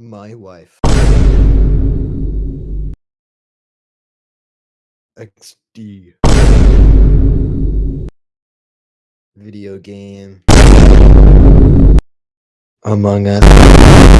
My wife. XD. Video game. Among Us.